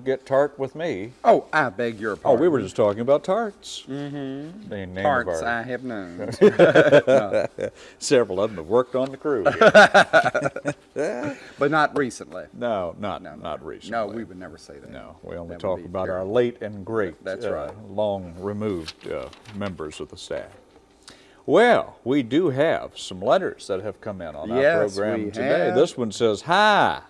Don't get tart with me. Oh, I beg your pardon. Oh, we were just talking about tarts. Mm-hmm. The name Tarts I have known. several of them have worked on the crew. but not recently. no, not No, no. not recently. No, we would never say that. No, we only That talk about our late and great, That's uh, right. long removed uh, members of the staff. Well, we do have some letters that have come in on our program today. have. This one says, Hi.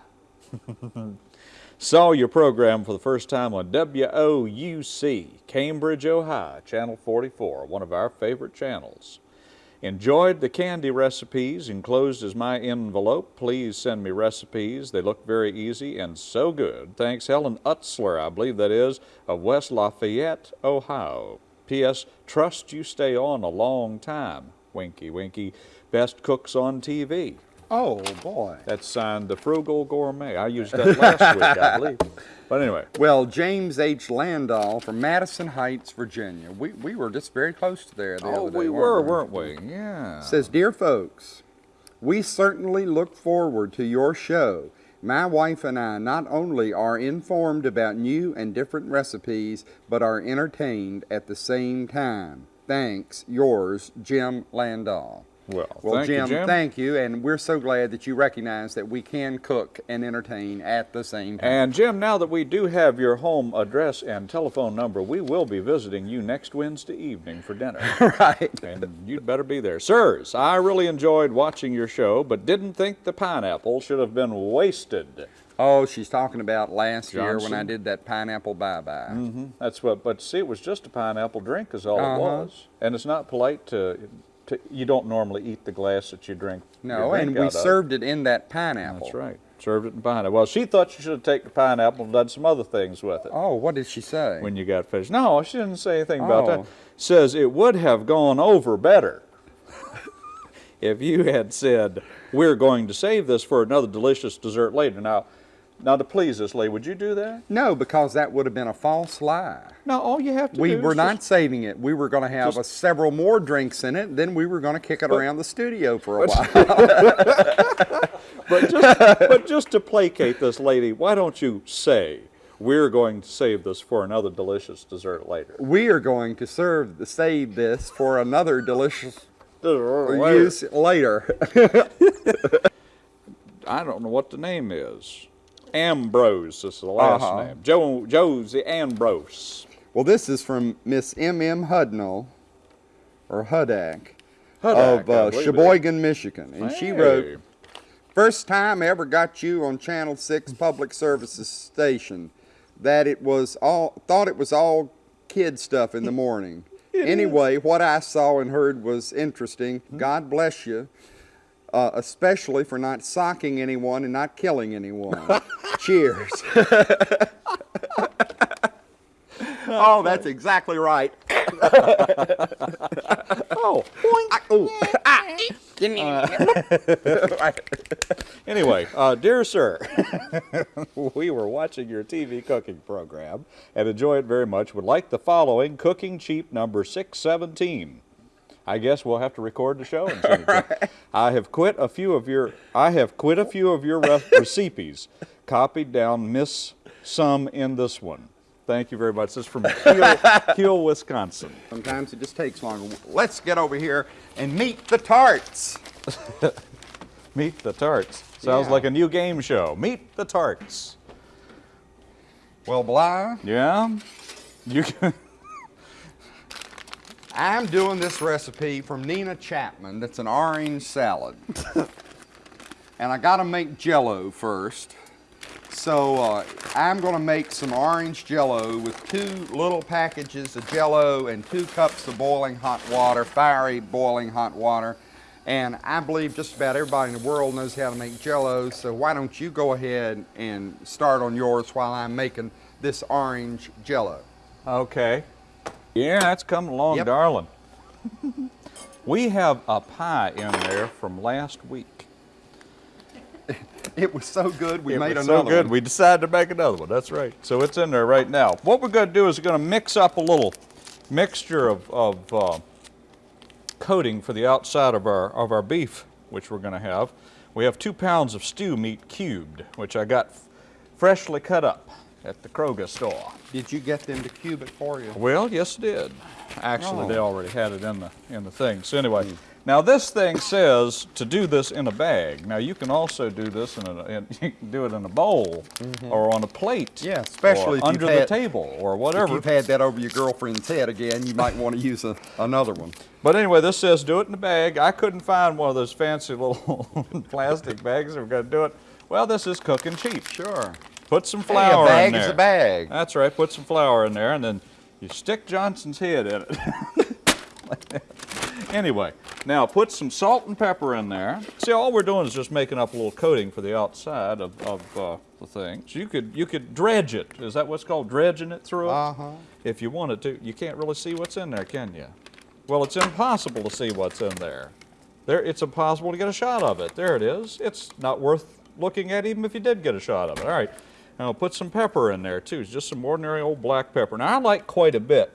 Saw your program for the first time on WOUC, Cambridge, Ohio, Channel 44, one of our favorite channels. Enjoyed the candy recipes. Enclosed as my envelope. Please send me recipes. They look very easy and so good. Thanks, Helen Utzler, I believe that is, of West Lafayette, Ohio. P.S. Trust you stay on a long time. Winky, winky. Best cooks on TV. Oh, boy. That's signed the Frugal Gourmet. I used that last week, I believe. But anyway, Well, James H. Landau from Madison Heights, Virginia. We, we were just very close to there the oh, other day. we were, weren't weren't we? Yeah. Says, Dear folks, we certainly look forward to your show. My wife and I not only are informed about new and different recipes, but are entertained at the same time. Thanks, yours, Jim Landau. Well, Well, thank you, Jim, Jim. thank you, and we're so glad that you recognize that we can cook and entertain at the same time. And Jim, now that we do have your home address and telephone number, we will be visiting you next Wednesday evening for dinner. right. and you'd better be there. Sirs, I really enjoyed watching your show, but didn't think the pineapple should have been wasted. Oh, she's talking about last year when I did that pineapple bye-bye. hmm That's what, but see, it was just a pineapple drink is all Uh-huh. it was. And it's not polite to, to, you don't normally eat the glass that you drink. No, drink and we out of. served it in that pineapple. That's right. Served it in pineapple. Well, she thought you should have taken the pineapple and done some other things with it. Oh, what did she say? when you got finished. No, she didn't say anything about Oh. that. Says it would have gone over better if you had said, "We're going to save this for another delicious dessert later." Now, now to please us, Lee, would you do that? no, because that would have been a false lie. No, all you have to We do We were not saving it. We were going to have a, several more drinks in it. Then we were going to kick it around the studio for a while. but just, but just to placate this lady, why don't you say, "We're going to save this for another delicious dessert later"? we are going to serve the save this for another delicious Later. use later. I don't know what the name is. Ambrose This is the last Uh-huh. name. Joe Josie Ambrose. well, this is from Miss M. M. Hudnall, or Hudak, Hudak, of uh, believe it is. Cheboygan, Michigan, and she wrote. First time I ever got you on Channel 6 Public Services station. That it was all, thought it was all kid stuff in the morning. anyway, what I saw and heard was interesting. God bless you. Uh, especially for not socking anyone and not killing anyone. Cheers. oh, that's exactly right. Oh, Anyway, uh, dear sir, we were watching your TV cooking program and enjoy it very much. Would like the following cooking cheap number 617. I guess we'll have to record the show and send it. I have quit a few of your I have quit a few of your re- recipes. Copied down miss some in this one. Thank you very much. This is from Keel, Kiel, Wisconsin. Sometimes it just takes longer. Let's get over here and meet the tarts. Meet the Tarts. Sounds Yeah. like a new game show. Meet the Tarts. Well, Bly, Yeah? You can. I'm doing this recipe from Nina Chapman that's an orange salad. and I gotta make jello first. So uh, I'm gonna make some orange jello with two little packages of jello and two cups of boiling hot water, fiery boiling hot water. And I believe just about everybody in the world knows how to make jello, so why don't you go ahead and start on yours while I'm making this orange jello. Okay. Yeah, that's coming along, Yep. darling. we have a pie in there from last week. It was so good, we it made was another so good, one. we decided to make another one. That's right. So it's in there right now. What we're going to do is we're going to mix up a little mixture of, of uh, coating for the outside of our of our beef, which we're going to have. We have two pounds of stew meat cubed, which I got freshly cut up. At the Kroger store. Did you get them to cube it for you? Well, yes, it did. Actually, they Oh. already had it in the in the thing. So anyway, now this thing says to do this in a bag. Now you can also do this in a in, you can do it in a bowl mm-hmm. or on a plate. Yeah, especially or if you've under the had- table or whatever. If you've had that over your girlfriend's head again, you might want to use a, another one. But anyway, this says do it in a bag. I couldn't find one of those fancy little plastic bags. We're going to do it. Well, this is cooking cheap. Sure. Put some flour Hey, flour a bag in there. is a bag. That's right. Put some flour in there, and then you stick Johnson's head in it. Like anyway, now put some salt and pepper in there. See, all we're doing is just making up a little coating for the outside of, of uh, the thing. So you could you could dredge it. Is that what's called dredging it through? Uh-huh. If you wanted to, you can't really see what's in there, can you? Well, it's impossible to see what's in there. There, it's impossible to get a shot of it. There it is. It's not worth looking at even if you did get a shot of it. All right. Now I'll put some pepper in there too. It's just some ordinary old black pepper. Now I like quite a bit.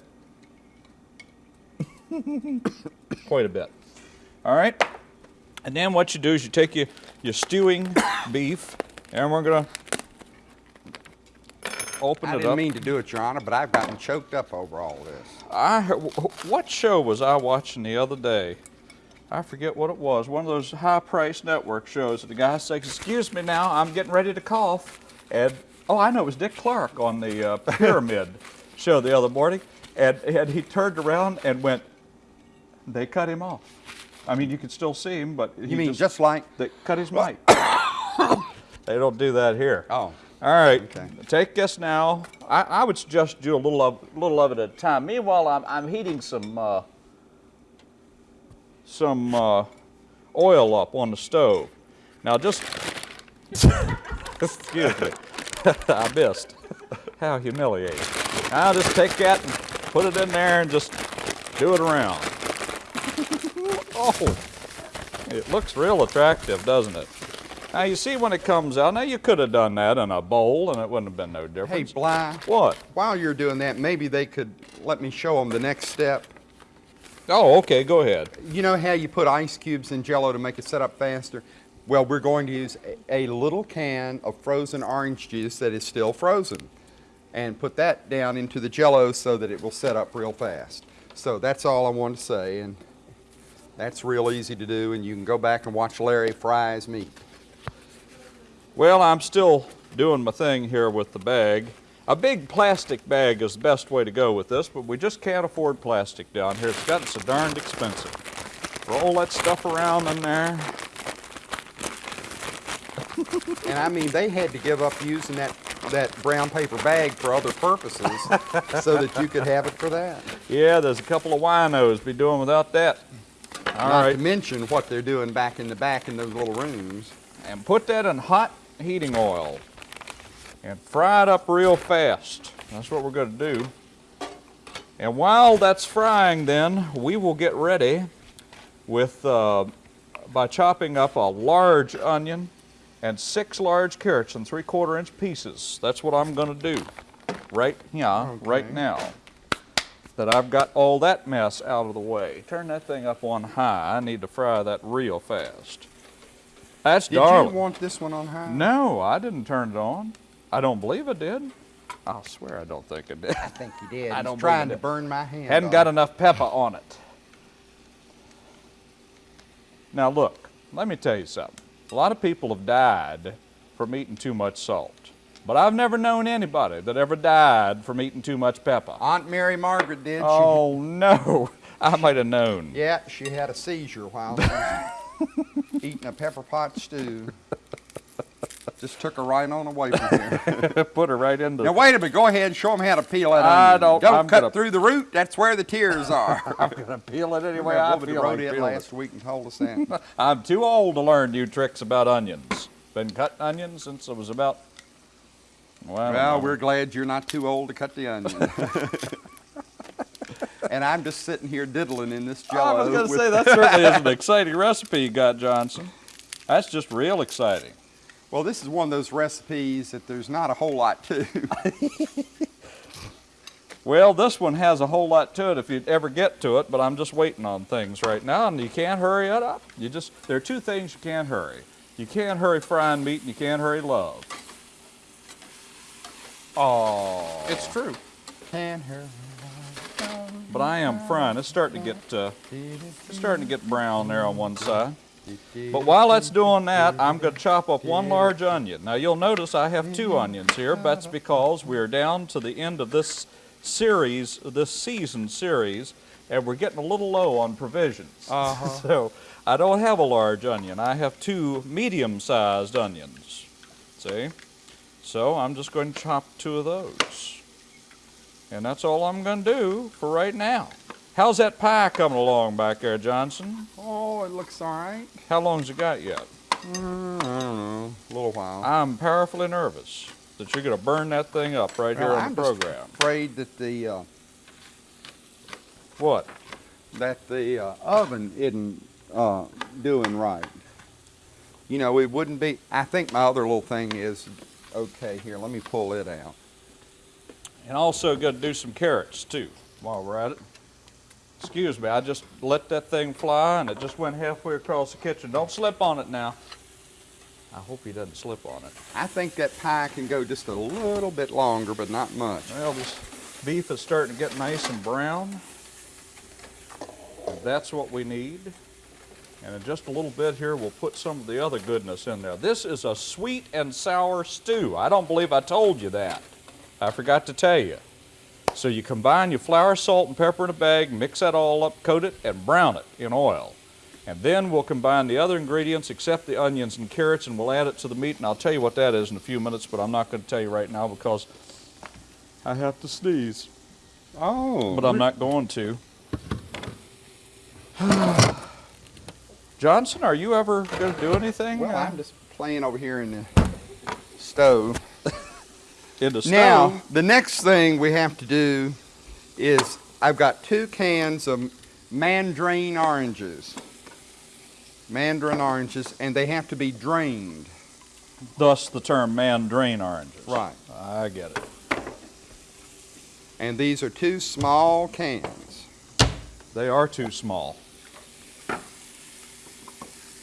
quite a bit. All right. And then what you do is you take your, your stewing beef and we're gonna open I it up. I didn't mean to do it, Your Honor, but I've gotten choked up over all this. I what show was I watching the other day? I forget what it was. One of those high-priced network shows. That the guy says, "Excuse me, now I'm getting ready to cough." And oh, I know it was Dick Clark on the uh, Pyramid show the other morning, and, and he turned around and went. They cut him off. I mean, you could still see him, but he You mean just like, they cut his mic. they don't do that here. oh, All right. Okay. Take this now. I, I would suggest do a little of little of it at a time. Meanwhile, I'm, I'm heating some uh, some uh, oil up on the stove. Now just excuse me, I missed. How humiliating. Now just take that and put it in there and just do it around. oh, it looks real attractive, doesn't it? Now you see when it comes out. Now you could have done that in a bowl, and it wouldn't have been no difference. hey. Bly, what? while you're doing that, maybe they could let me show them the next step. Oh, okay. Go ahead. You know how you put ice cubes in Jello to make it set up faster? Well, we're going to use a, little can of frozen orange juice that is still frozen and put that down into the Jello so that it will set up real fast. So that's all I wanted to say, and that's real easy to do, and you can go back and watch Larry fry his meat. Well, I'm still doing my thing here with the bag. A big plastic bag is the best way to go with this, but we just can't afford plastic down here. It's gotten so darned expensive. Roll that stuff around in there. And I mean, they had to give up using that, that brown paper bag for other purposes so that you could have it for that. Yeah, there's a couple of winos be doing without that. All Not right. to mention what they're doing back in the back in those little rooms. and put that in hot heating oil and fry it up real fast. That's what we're going to do. And while that's frying, then we will get ready with uh, by chopping up a large onion and six large carrots in three quarter inch pieces. That's what I'm going to do right here, right now. That I've got all that mess out of the way. Turn that thing up on high. I need to fry that real fast. That's Did darling. you want this one on high? No, I didn't turn it on. I don't believe I did. I swear I don't think I did. I think you did. I He's don't trying to burn my hand. Hadn't got off. enough pepper on it. Now look, let me tell you something. A lot of people have died from eating too much salt. But I've never known anybody that ever died from eating too much pepper. Aunt Mary Margaret did. Oh no, I might have known. Yeah, she had a seizure while eating a pepper pot stew. Just took her right on away from here. Put her right into now wait a minute. Go ahead and show them how to peel that I onion. don't- Don't I'm cut gonna- through the root. That's where the tears are. I'm gonna peel it anyway I feel wrote like it peeling it. last week and told us that. I'm too old to learn new tricks about onions. Been cutting onions since I was about. Well, well, we're glad you're not too old to cut the onion. and I'm just sitting here diddling in this jello. I was going to say that certainly is an exciting recipe you got, Johnson. That's just real exciting. Well, this is one of those recipes that there's not a whole lot to. Well, this one has a whole lot to it if you'd ever get to it, but I'm just waiting on things right now, and you can't hurry it up. You just there are two things you can't hurry. You can't hurry frying meat, and you can't hurry love. Oh. It's true. Can't hear. But I am frying. It's starting to get uh, it's starting to get brown there on one side. But while that's doing that, I'm going to chop up one large onion. Now you'll notice I have two onions here. That's because we're down to the end of this series, this season series, and we're getting a little low on provisions. Uh-huh. So I don't have a large onion. I have two medium-sized onions. See? So I'm just going to chop two of those. And that's all I'm going to do for right now. How's that pie coming along back there, Johnson? Oh, it looks all right. How long's it got yet? Mm, I don't know. A little while. I'm powerfully nervous that you're going to burn that thing up right here Well, on I'm the program. afraid that the uh, What? that the uh, oven isn't uh, doing right. You know, it wouldn't be. I think my other little thing is okay. Here, let me pull it out. And also got to do some carrots too while we're at it. Excuse me, I just let that thing fly and it just went halfway across the kitchen. Don't slip on it now. I hope he doesn't slip on it. I think that pie can go just a little bit longer, but not much. Well, this beef is starting to get nice and brown. That's what we need. And in just a little bit here, we'll put some of the other goodness in there. This is a sweet and sour stew. I don't believe I told you that. I forgot to tell you. So you combine your flour, salt, and pepper in a bag, mix that all up, coat it, and brown it in oil. And then we'll combine the other ingredients except the onions and carrots, and we'll add it to the meat. And I'll tell you what that is in a few minutes, but I'm not going to tell you right now because I have to sneeze. Oh, But I'm not going to. Johnson, are you ever going to do anything Well, uh, I'm just playing over here in the stove. In the stove? Now, the next thing we have to do is I've got two cans of mandarin oranges. Mandarin oranges, and they have to be drained. Thus the term mandarin oranges. Right. I get it. And these are two small cans. They are too small.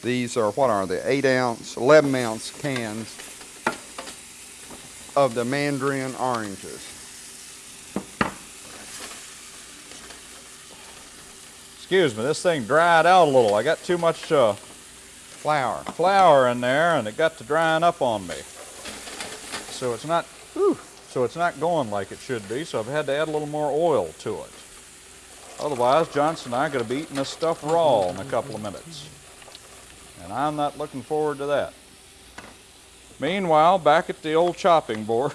These are, what are they, 8 ounce, 11 ounce cans of the mandarin oranges. Excuse me, this thing dried out a little. I got too much uh, Flour. flour in there, and it got to drying up on me. So it's not, whew, so it's not going like it should be. So I've had to add a little more oil to it. Otherwise, Johnson and I are going to be eating this stuff raw in a couple of minutes, and I'm not looking forward to that. Meanwhile, back at the old chopping board,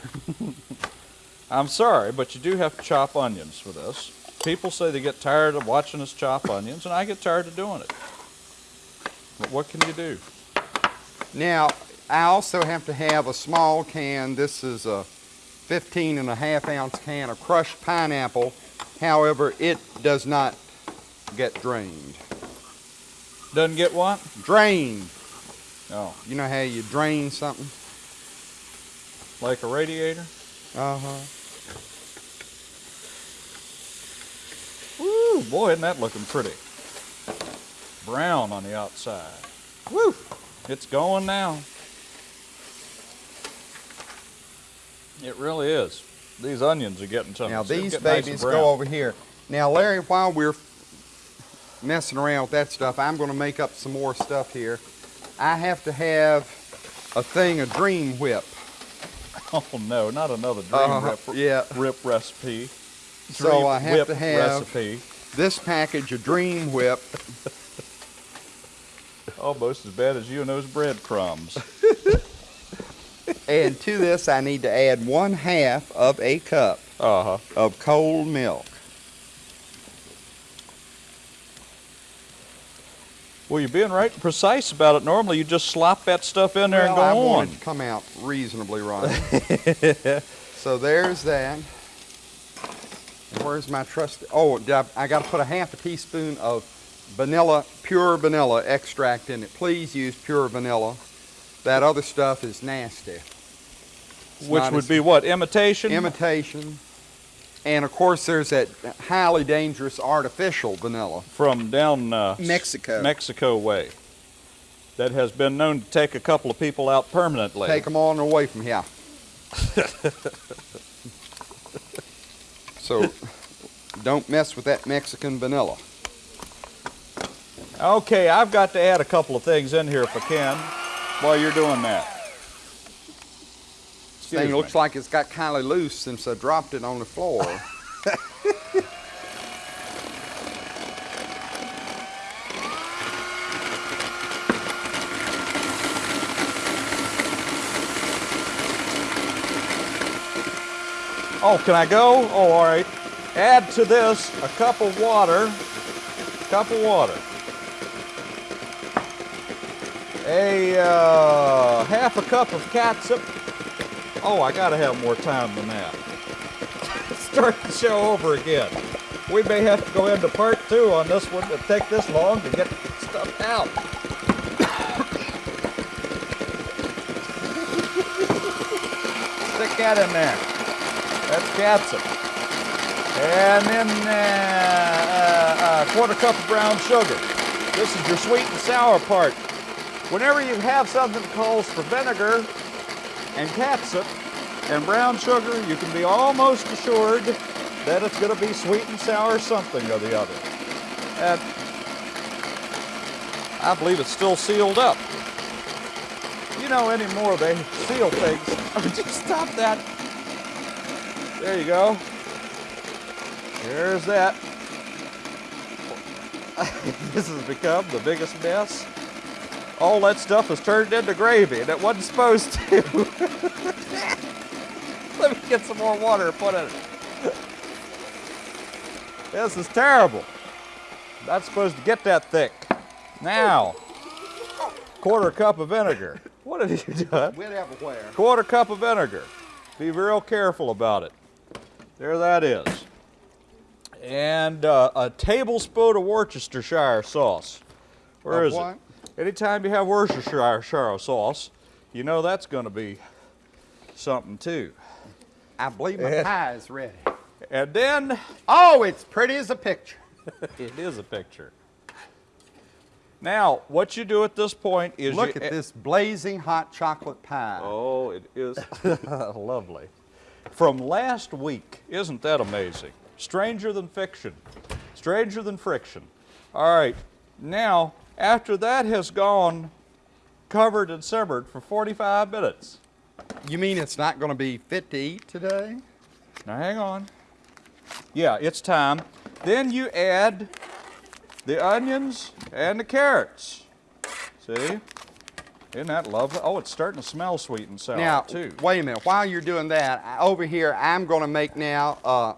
I'm sorry, but you do have to chop onions for this. People say they get tired of watching us chop onions, and I get tired of doing it. But what can you do? Now, I also have to have a small can. This is a 15 and a half ounce can of crushed pineapple. However, it does not get drained. Doesn't get what? Drained. Oh, You know how you drain something? like a radiator? Uh-huh. Woo, boy, isn't that looking pretty. Brown on the outside. Woo! It's going now. It really is. These onions are getting something. Now these nice babies brown. go over here. Now Larry, while we're messing around with that stuff, I'm going to make up some more stuff here. I have to have a thing of Dream Whip. Oh no, not another dream Uh, rip, yeah. rip recipe. So I have to have recipe. this package of Dream Whip. Almost as bad as you and those breadcrumbs. And to this, I need to add one half of a cup Uh huh. of cold milk. Well, you're being right and precise about it. Normally, you just slop that stuff in there and well, I go want on. to come out reasonably right. so there's that. And where's my trusty? Oh, I, I got to put a half a teaspoon of vanilla, pure vanilla extract in it. Please use pure vanilla. That other stuff is nasty. It's Which would be what? Imitation? imitation. And of course, there's that highly dangerous artificial vanilla. from down uh, Mexico. Mexico way. That has been known to take a couple of people out permanently. Take them on away from here. So don't mess with that Mexican vanilla. Okay, I've got to add a couple of things in here if I can while you're doing that. This thing Excuse looks like it's got kind of loose since I dropped it on the floor. Oh, can I go? Oh, all right. Add to this a cup of water, cup of water. A uh, half a cup of catsup. Oh, I gotta have more time than that. Start the show over again. We may have to go into part two on this one. It'll take this long to get stuff out. Stick that in there. That's catsup. And then uh, uh, a quarter cup of brown sugar. This is your sweet and sour part. Whenever you have something that calls for vinegar and catsup and brown sugar, you can be almost assured that it's going to be sweet and sour something or the other. And I believe it's still sealed up. You know, anymore they seal things. Oh, just stop that. There you go. There's that. this has become the biggest mess. All that stuff has turned into gravy, and it wasn't supposed to. Let me get some more water and put in it. This is terrible. Not supposed to get that thick. Now, quarter cup of vinegar. What have you done? Whatever where. quarter cup of vinegar. Be real careful about it. There that is. And uh, a tablespoon of Worcestershire sauce. Where Of is what? it? Anytime you have Worcestershire sauce, you know that's going to be something too. I believe my pie is ready. And then Oh, it's pretty as a picture. it is a picture. Now, what you do at this point is Look you at this blazing hot chocolate pie. Oh, it is lovely. From last week, isn't that amazing? Stranger than fiction, stranger than friction. All right, now, after that has gone covered and simmered for 45 minutes. You mean it's not going to be fit to eat today? Now, hang on. Yeah, it's time. Then you add the onions and the carrots. See? Isn't that lovely? Oh, it's starting to smell sweet and sour, now, too. wait a minute. While you're doing that, over here, I'm going to make now uh,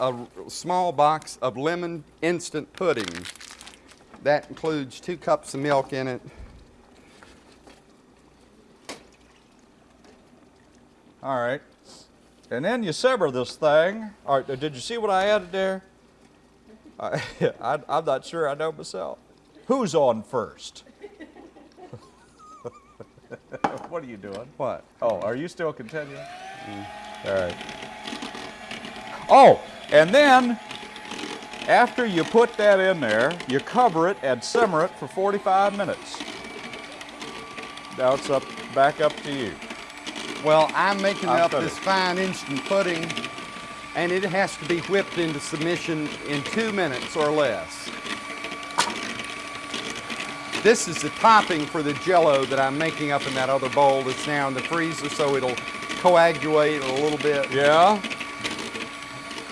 a small box of lemon instant pudding. That includes two cups of milk in it. All right. And then you sever this thing. All right, did you see what I added there? I, I, I'm not sure I know myself. Who's on first? what are you doing? What? Oh, are you still continuing? All right. Oh, and then after you put that in there, you cover it and simmer it for 45 minutes. Now it's up, back up to you. Well, I'm making I'm up this fine instant pudding, and it has to be whipped into submission in two minutes or less. This is the topping for the jello that I'm making up in that other bowl that's now in the freezer, so it'll coagulate a little bit. Yeah?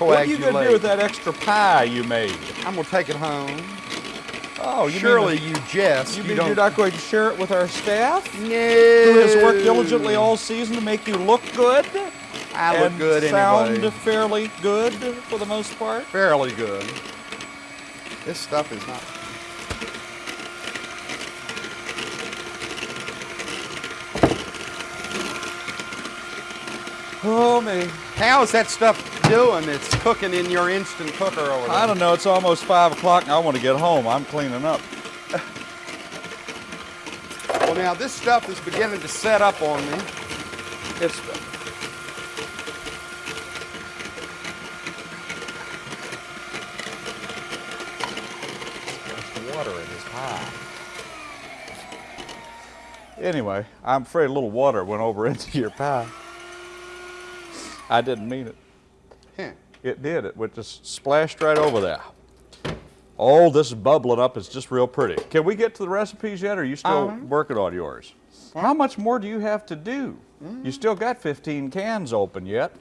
What are you going to do with that extra pie you made? I'm gonna take it home. Oh, you Surely mean, you jest. You, you mean you're not going to share it with our staff? No. Who has worked diligently all season to make you look good? I look and good sound anyway. fairly good for the most part? Fairly good. This stuff is not. Oh, man. How is that stuff doing It's cooking in your instant cooker over there? I don't know. It's almost 5 o'clock and I want to get home. I'm cleaning up. Well, now this stuff is beginning to set up on me. It's. Water in his pie. Anyway, I'm afraid a little water went over into your pie. I didn't mean it. Huh. It did. It went just splashed right over there. Oh, this is bubbling up. It's just real pretty. Can we get to the recipes yet, or are you still Uh-huh. working on yours? How much more do you have to do? Mm. You still got 15 cans open yet.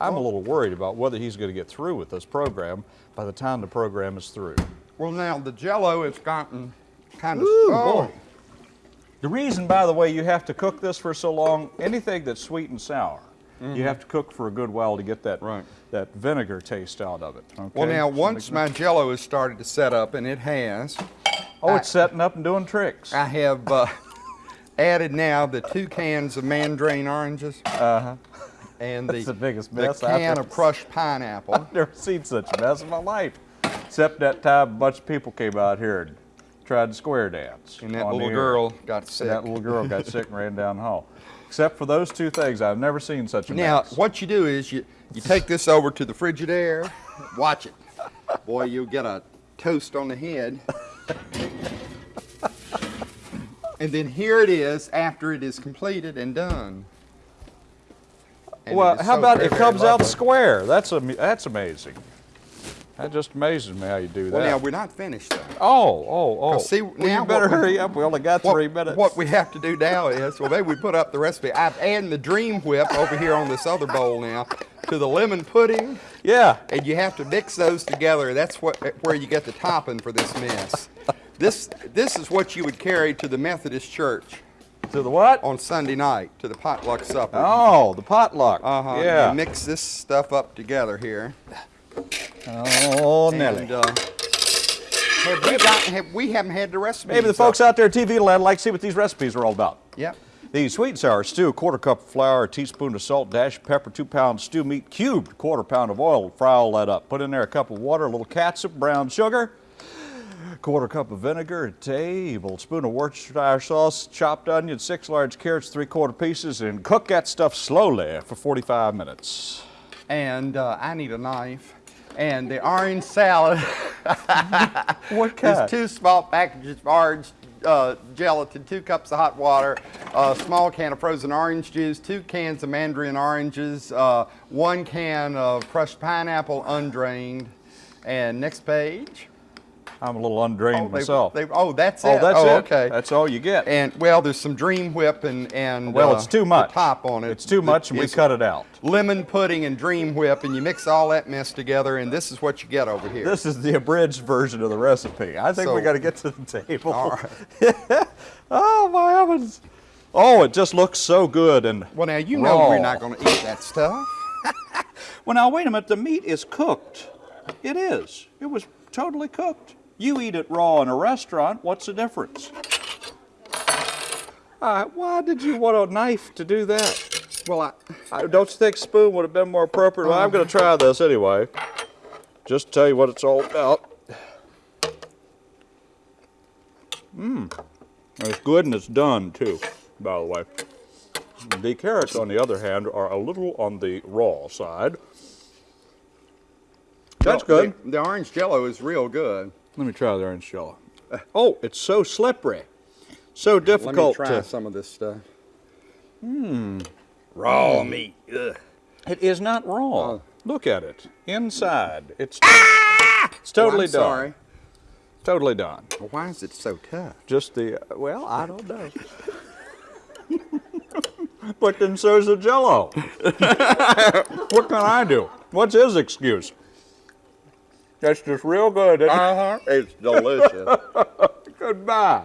I'm a little worried about whether he's going to get through with this program by the time the program is through. Well, now the jello has gotten kind of. Ooh, oh, boy. The reason, by the way, you have to cook this for so long, anything that's sweet and sour, you have to cook for a good while to get that, Mm-hmm. Right. that vinegar taste out of it. Well, now once my jello has started to set up, and it has, Oh, it's setting up and doing tricks. I have uh, added now the two cans of mandarin oranges Uh-huh. and That's the, the biggest the mess I've can of crushed pineapple. I've never seen such a mess in my life. Except that time a bunch of people came out here and tried to square dance. And that little girl got And sick. that little girl got sick and ran down the hall. Except for those two things, I've never seen such a Now, mess. what you do is you, you take this over to the Frigidaire, watch it. Boy, you'll get a toast on the head. And then here it is after it is completed and done. And well, how so about very, it comes out square? That's am- that's amazing. That just amazes me how you do that. Well, now we're not finished though. oh, oh, oh. see, well, now you better we- hurry up. We only got What, three minutes. what we have to do now is, well, maybe we put up the recipe. I'm adding the Dream Whip over here on this other bowl now to the lemon pudding, yeah. and you have to mix those together. That's what where you get the topping for this mess. This this is what you would carry to the Methodist church To the what? on Sunday night to the potluck supper. Oh, the potluck. Uh huh. Yeah. You mix this stuff up together here. Oh, Nelly. And, uh, have we got? Have, we haven't had the recipe. Maybe the folks out there at TV land like to see what these recipes are all about. Yep. The sweet and sour stew, quarter cup of flour, a teaspoon of salt, dash pepper, two pounds stew meat, cubed, quarter pound of oil. Fry all that up. Put in there a cup of water, a little catsup, brown sugar, quarter cup of vinegar, a tablespoon of Worcestershire sauce, chopped onion, six large carrots, three quarter pieces, and cook that stuff slowly for 45 minutes. And uh, I need a knife. And the orange salad. What There's two small packages of orange uh, gelatin, two cups of hot water, a small can of frozen orange juice, two cans of mandarin oranges, uh, one can of crushed pineapple undrained. And next page. I'm a little undrained they- myself. they- oh, that's oh, it. that's oh, it. Okay. That's all you get. and well, there's some Dream Whip and and well, uh, it's too much. Top on it. It's too much, and we cut it out. Lemon pudding and Dream Whip, and you mix all that mess together, and this is what you get over here. This is the abridged version of the recipe. I think we got to get to the table. All right. oh my heavens! Oh, it just looks so good and. Well, now you know raw. we're not going to eat that stuff. Well, now wait a minute. The meat is cooked. It is. It was totally cooked. You eat it raw in a restaurant. What's the difference? Uh, why did you want a knife to do that? Well, I, I, don't you think spoon would have been more appropriate? Well, I'm going to try this anyway. Just to tell you what it's all about. Mmm. It's good and it's done too, by the way. The carrots, on the other hand, are a little on the raw side. That's well, good. The, the orange Jello is real good. Let me try the orange jello. Uh, oh, it's so slippery. So Let difficult me try to. some of this stuff. Mmm. Raw hmm. meat. It is not raw. Oh. Look at it. Inside. It's, ah! it's totally Oh, done. sorry. Totally done. Well, why is it so tough? Just the, uh, well, I don't know. but then so's the jello. what can I do? What's his excuse? That's just real good. isn't it? Uh huh. It's delicious. Goodbye.